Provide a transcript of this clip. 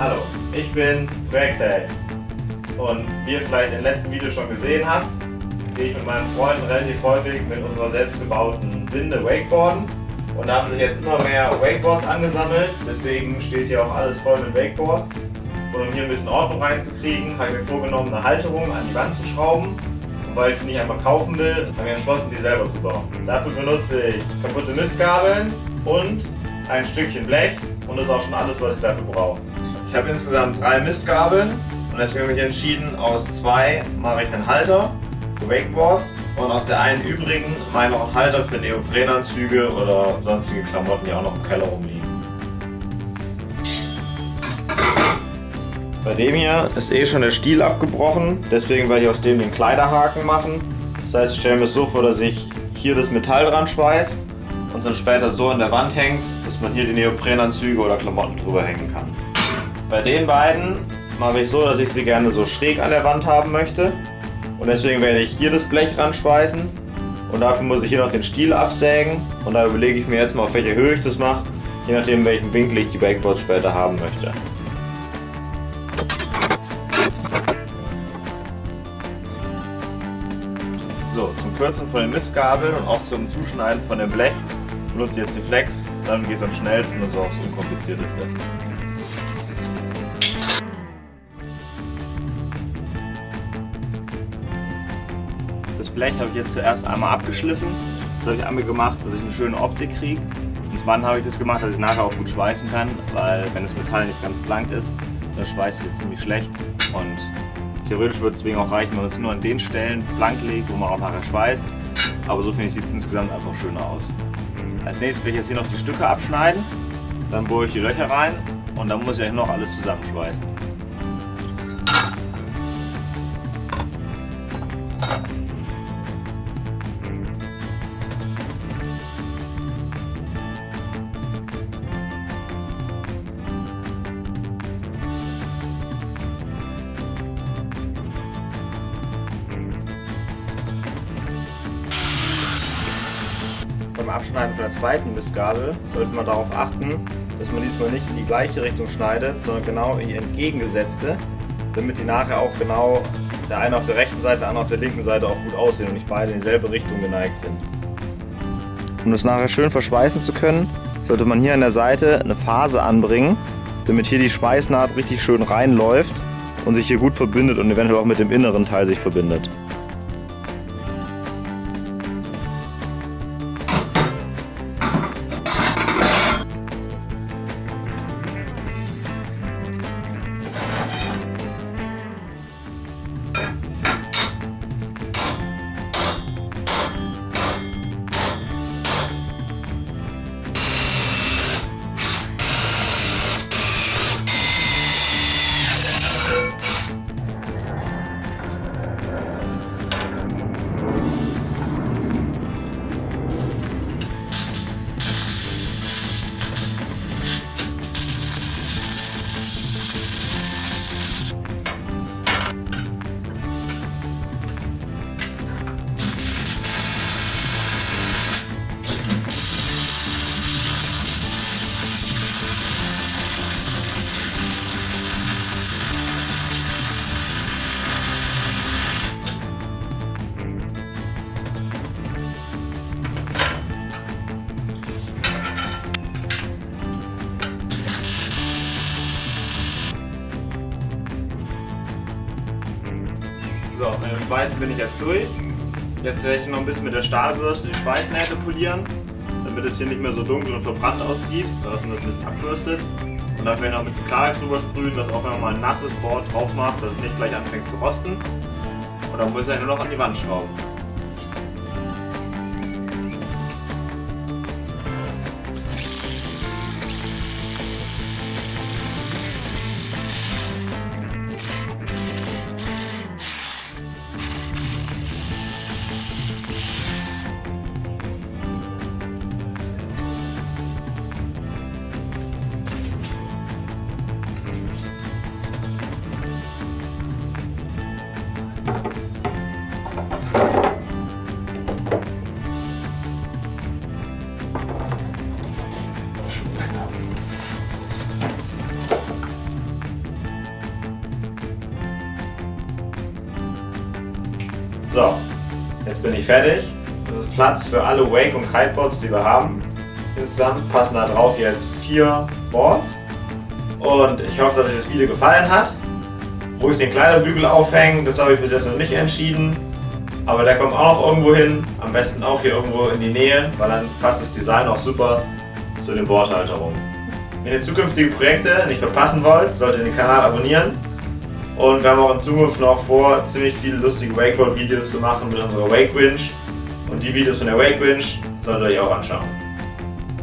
Hallo, ich bin Projektheld und wie ihr vielleicht im letzten Video schon gesehen habt, gehe ich mit meinen Freunden relativ häufig mit unserer selbstgebauten Winde Wakeboarden. Und da haben sich jetzt immer mehr Wakeboards angesammelt, deswegen steht hier auch alles voll mit Wakeboards. Und um hier ein bisschen Ordnung reinzukriegen, habe ich mir vorgenommen, eine Halterung an die Wand zu schrauben. Und weil ich die nicht einfach kaufen will, habe ich entschlossen, die selber zu bauen. Dafür benutze ich kaputte Mistgabeln und ein Stückchen Blech. Und das ist auch schon alles, was ich dafür brauche. Ich habe insgesamt drei Mistgabeln und deswegen habe ich entschieden, aus zwei mache ich einen Halter für Wakeboards und aus der einen übrigen mache ich noch einen Halter für Neoprenanzüge oder sonstige Klamotten, die auch noch im Keller rumliegen. Bei dem hier ist eh schon der Stiel abgebrochen, deswegen werde ich aus dem den Kleiderhaken machen. Das heißt, ich stelle mir es so vor, dass ich hier das Metall dran schweiße und dann später so an der Wand hängt, dass man hier die Neoprenanzüge oder Klamotten drüber hängen kann. Bei den beiden mache ich so, dass ich sie gerne so schräg an der Wand haben möchte. Und deswegen werde ich hier das Blech ranschweißen. Und dafür muss ich hier noch den Stiel absägen. Und da überlege ich mir jetzt mal, auf welcher Höhe ich das mache. Je nachdem, welchen Winkel ich die Backboards später haben möchte. So, zum Kürzen von den Mistgabeln und auch zum Zuschneiden von dem Blech benutze ich jetzt die Flex. Dann geht es am schnellsten und so auch das unkomplizierteste. Blech habe ich jetzt zuerst einmal abgeschliffen. Das habe ich einmal gemacht, dass ich eine schöne Optik kriege. Und zum habe ich das gemacht, dass ich nachher auch gut schweißen kann, weil wenn das Metall nicht ganz blank ist, dann schweißt es ziemlich schlecht. Und theoretisch würde es deswegen auch reichen, wenn man es nur an den Stellen blank legt, wo man auch nachher schweißt. Aber so finde ich, sieht es insgesamt einfach schöner aus. Als nächstes werde ich jetzt hier noch die Stücke abschneiden. Dann bohre ich die Löcher rein und dann muss ich noch alles zusammenschweißen. Beim Abschneiden von der zweiten Mistgabel sollte man darauf achten, dass man diesmal nicht in die gleiche Richtung schneidet, sondern genau in die entgegengesetzte, damit die nachher auch genau der eine auf der rechten Seite, der andere auf der linken Seite auch gut aussehen und nicht beide in dieselbe Richtung geneigt sind. Um das nachher schön verschweißen zu können, sollte man hier an der Seite eine Phase anbringen, damit hier die Schweißnaht richtig schön reinläuft und sich hier gut verbindet und eventuell auch mit dem inneren Teil sich verbindet. So, mit dem Schweißen bin ich jetzt durch. Jetzt werde ich noch ein bisschen mit der Stahlbürste die Schweißnähte polieren, damit es hier nicht mehr so dunkel und verbrannt aussieht, sondern dass man das ein bisschen abbürstet. Und dann werde ich noch ein bisschen Klarheit drüber sprühen, dass auch wenn man mal ein nasses Board drauf macht, dass es nicht gleich anfängt zu rosten. Und dann muss ich nur noch an die Wand schrauben. So, jetzt bin ich fertig. Das ist Platz für alle Wake- und Kiteboards, die wir haben. Insgesamt passen da drauf jetzt vier Boards. Und ich hoffe, dass euch das Video gefallen hat. Ruhig den Kleiderbügel aufhängen, das habe ich bis jetzt noch nicht entschieden. Aber der kommt auch noch irgendwo hin. Am besten auch hier irgendwo in die Nähe, weil dann passt das Design auch super zu den Bordhalterungen. Wenn ihr zukünftige Projekte nicht verpassen wollt, solltet ihr den Kanal abonnieren. Und wir haben auch in Zukunft noch vor, ziemlich viele lustige Wakeboard-Videos zu machen mit unserer Wake Winch. Und die Videos von der Wake Winch solltet ihr euch auch anschauen.